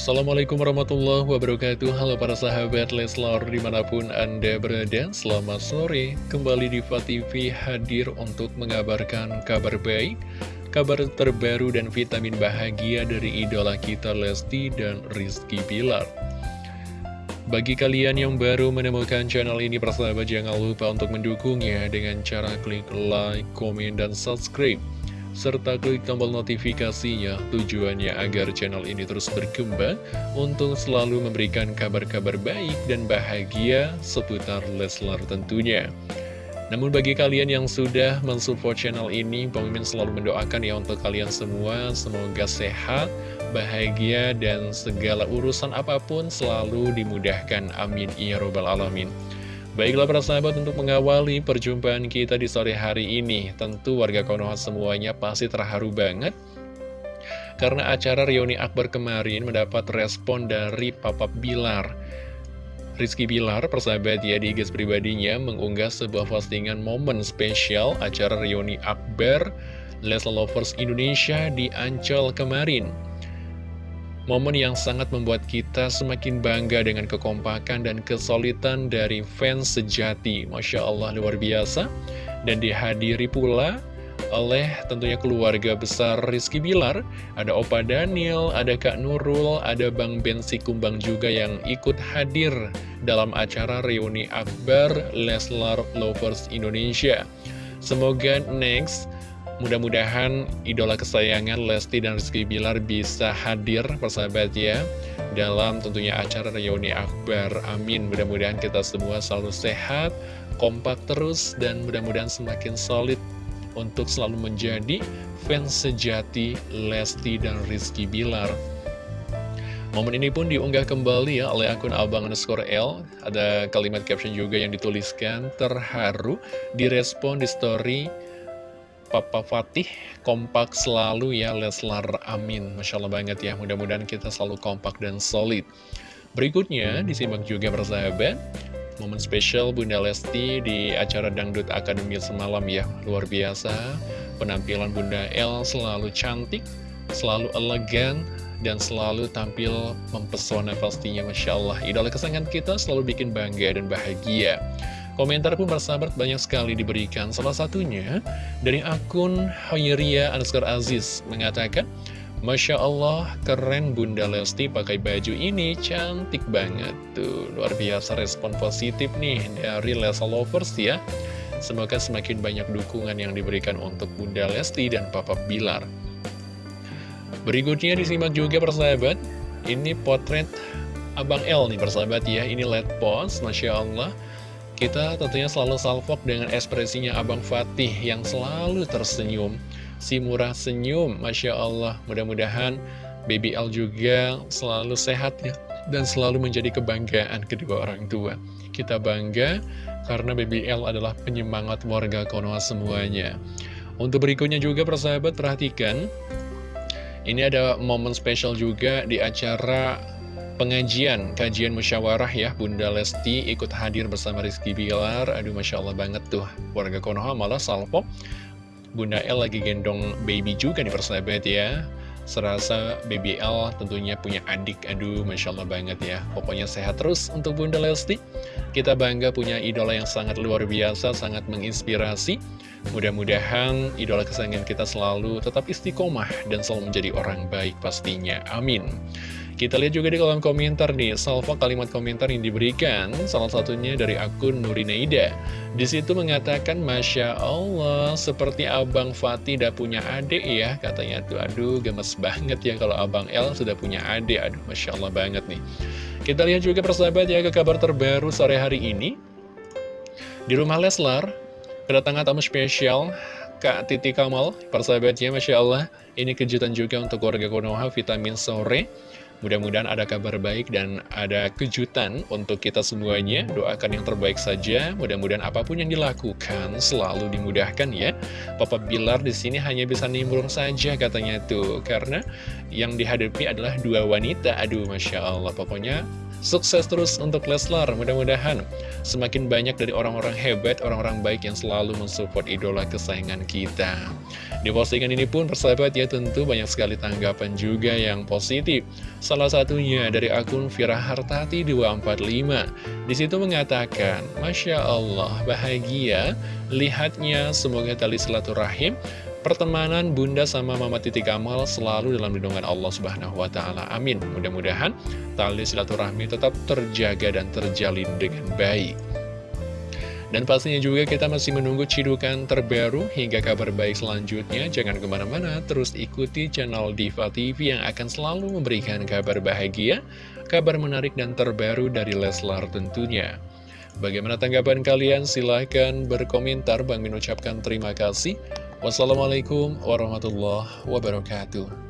Assalamualaikum warahmatullahi wabarakatuh. Halo para sahabat Leslar di mana pun anda berada Selamat sore. Kembali di TV hadir untuk mengabarkan kabar baik Kabar terbaru dan vitamin bahagia dari idola kita Lesti dan Rizky Pilar bagi kalian yang baru menemukan channel ini, persahabat jangan lupa untuk mendukungnya dengan cara klik like, komen, dan subscribe serta klik tombol notifikasinya tujuannya agar channel ini terus berkembang untuk selalu memberikan kabar-kabar baik dan bahagia seputar Leslar tentunya. Namun bagi kalian yang sudah mensupport channel ini, Pemimpin selalu mendoakan ya untuk kalian semua, semoga sehat, bahagia, dan segala urusan apa pun selalu dimudahkan. Amin. Ya Robbal Alamin. Baiklah para sahabat untuk mengawali perjumpaan kita di sore hari ini Tentu warga Konoha semuanya pasti terharu banget. Karena acara reuni akbar kemarin mendapat respon dari Papa Bilar. Rizky Bilar, persahabat ya di guys pribadinya mengunggah sebuah postingan momen spesial acara reuni akbar Leslie Lovers Indonesia di Ancol kemarin Momen yang sangat membuat kita semakin bangga dengan kekompakan dan kesulitan dari fans sejati. Masya Allah, luar biasa. Dan dihadiri pula oleh tentunya keluarga besar Rizky Bilar. Ada Opa Daniel, ada Kak Nurul, ada Bang Bensi Kumbang juga yang ikut hadir dalam acara reuni akbar Leslar Lovers Indonesia. Semoga next Mudah-mudahan idola kesayangan Lesti dan Rizky Bilar bisa hadir persahabat ya Dalam tentunya acara reuni akbar. Amin. Mudah-mudahan kita semua selalu sehat Kompak terus dan mudah-mudahan semakin solid Untuk selalu menjadi fans sejati Lesti dan Rizky Bilar. Momen ini pun diunggah kembali ya oleh akun Abang underscore L. Ada kalimat caption juga yang dituliskan Terharu direspon di story Papa Fatih kompak selalu ya Leslar amin. Masya Allah banget ya mudah-mudahan kita selalu kompak dan solid. Berikutnya disimak juga persahabat Momen spesial Bunda Lesti di acara Dangdut Akademi semalam ya Luar biasa. Penampilan Bunda L selalu cantik Selalu elegan dan selalu tampil mempesona pastinya Masya Allah. Idola kesayangan kita selalu bikin bangga dan bahagia Komentar pun bersahabat banyak sekali diberikan. Salah satunya dari akun Hoyeria Anuskar Aziz Mengatakan Masya Allah keren Bunda Lesti pakai baju ini cantik banget tuh. Luar biasa respon positif nih dari Lesa Lovers ya. Semoga semakin banyak dukungan yang diberikan untuk Bunda Lesti dan Papa Bilar. Berikutnya disimak juga persahabat Ini potret Abang L nih persahabat ya. Ini LED post Masya Allah kita tentunya selalu salvok dengan ekspresinya Abang Fatih yang selalu tersenyum. Si murah senyum, Masya Allah. Mudah-mudahan BBL juga selalu sehat ya. Dan selalu menjadi kebanggaan kedua orang tua. Kita bangga karena BBL adalah penyemangat warga Konoha semuanya. Untuk berikutnya juga persahabat perhatikan. Ini ada momen spesial juga di acara pengajian, kajian musyawarah ya Bunda Lesti ikut hadir bersama Rizky Bilar. Aduh Masya Allah banget tuh warga Konoha malah salpok. Bunda L lagi gendong baby juga nih persahabat ya. Serasa BBL tentunya punya adik Aduh Masya Allah banget ya. Pokoknya sehat terus untuk Bunda Lesti. Kita bangga punya idola yang sangat luar biasa Sangat menginspirasi. Mudah-mudahan idola kesayangan kita selalu tetap istiqomah Dan selalu menjadi orang baik pastinya. Amin kita lihat juga di kolom komentar nih, salvo kalimat komentar yang diberikan, salah satunya dari akun Nurinaida. Di situ mengatakan, Masya Allah, seperti Abang Fatih udah punya adik ya, katanya tuh, aduh gemes banget ya kalau Abang L sudah punya adik, aduh Masya Allah banget nih. Kita lihat juga persahabat ya ke kabar terbaru sore hari ini. Di rumah Leslar, kedatangan tamu spesial Kak Titi Kamal, persahabatnya Masya Allah, ini kejutan juga untuk keluarga Konoha vitamin sore. Mudah-mudahan ada kabar baik dan ada kejutan untuk kita semuanya. Doakan yang terbaik saja. Mudah-mudahan apa pun yang dilakukan selalu dimudahkan ya. Papa Bilar di sini hanya bisa nimbrung saja katanya tuh. Karena yang dihadapi adalah dua wanita. Aduh, Masya Allah. Pokoknya Sukses terus untuk Leslar, mudah-mudahan semakin banyak dari orang-orang hebat, orang-orang baik yang selalu mensupport idola kesayangan kita. Di postingan ini pun persahabat ya tentu banyak sekali tanggapan juga yang positif. Salah satunya dari akun Vira Hartati 245. Di situ mengatakan, Masya Allah, bahagia lihatnya semoga tali silaturahim pertemanan Bunda sama Mama Titik Kamal selalu dalam lindungan Allah Subhanahu wa taala. Amin. Mudah-mudahan tali silaturahmi tetap terjaga dan terjalin dengan baik. Dan pastinya juga kita masih menunggu cidukan terbaru hingga kabar baik selanjutnya. Jangan ke mana-mana, terus ikuti channel Diva TV yang akan selalu memberikan kabar bahagia, kabar menarik dan terbaru dari Leslar tentunya. Bagaimana tanggapan kalian? Silahkan berkomentar. Bang mengucapkan terima kasih. Wassalamualaikum warahmatullahi wabarakatuh.